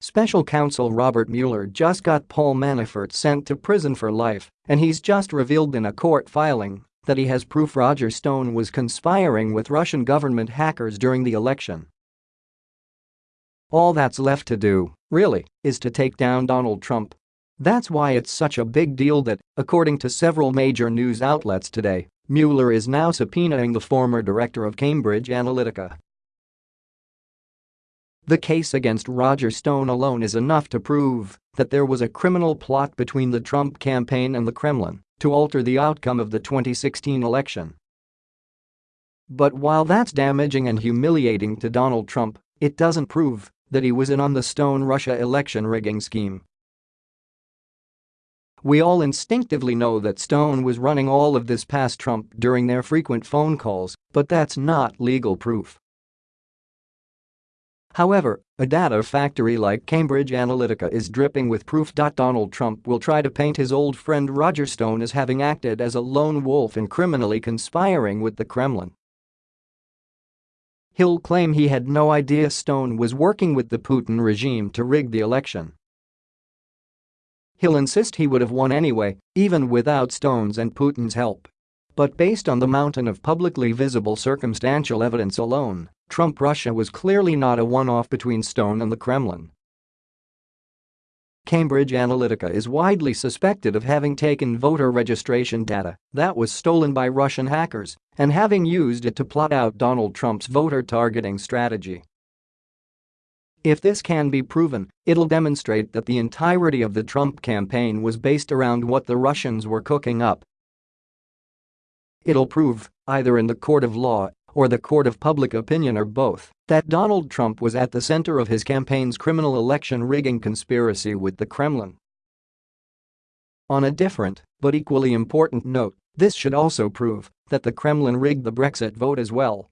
Special counsel Robert Mueller just got Paul Manafort sent to prison for life, and he's just revealed in a court filing that he has proof Roger Stone was conspiring with Russian government hackers during the election. All that's left to do, really, is to take down Donald Trump. That's why it's such a big deal that, according to several major news outlets today, Mueller is now subpoenaing the former director of Cambridge Analytica. The case against Roger Stone alone is enough to prove that there was a criminal plot between the Trump campaign and the Kremlin to alter the outcome of the 2016 election. But while that's damaging and humiliating to Donald Trump, it doesn't prove that he was in on the Stone Russia election rigging scheme. We all instinctively know that Stone was running all of this past Trump during their frequent phone calls, but that's not legal proof. However, a data factory like Cambridge Analytica is dripping with proof. Donald Trump will try to paint his old friend Roger Stone as having acted as a lone wolf and criminally conspiring with the Kremlin. He'll claim he had no idea Stone was working with the Putin regime to rig the election. He'll insist he would have won anyway, even without Stone's and Putin's help. But based on the mountain of publicly visible circumstantial evidence alone, Trump Russia was clearly not a one-off between Stone and the Kremlin. Cambridge Analytica is widely suspected of having taken voter registration data that was stolen by Russian hackers and having used it to plot out Donald Trump's voter targeting strategy. If this can be proven, it'll demonstrate that the entirety of the Trump campaign was based around what the Russians were cooking up It'll prove, either in the court of law or the court of public opinion or both, that Donald Trump was at the center of his campaign's criminal election rigging conspiracy with the Kremlin. On a different, but equally important note, this should also prove that the Kremlin rigged the Brexit vote as well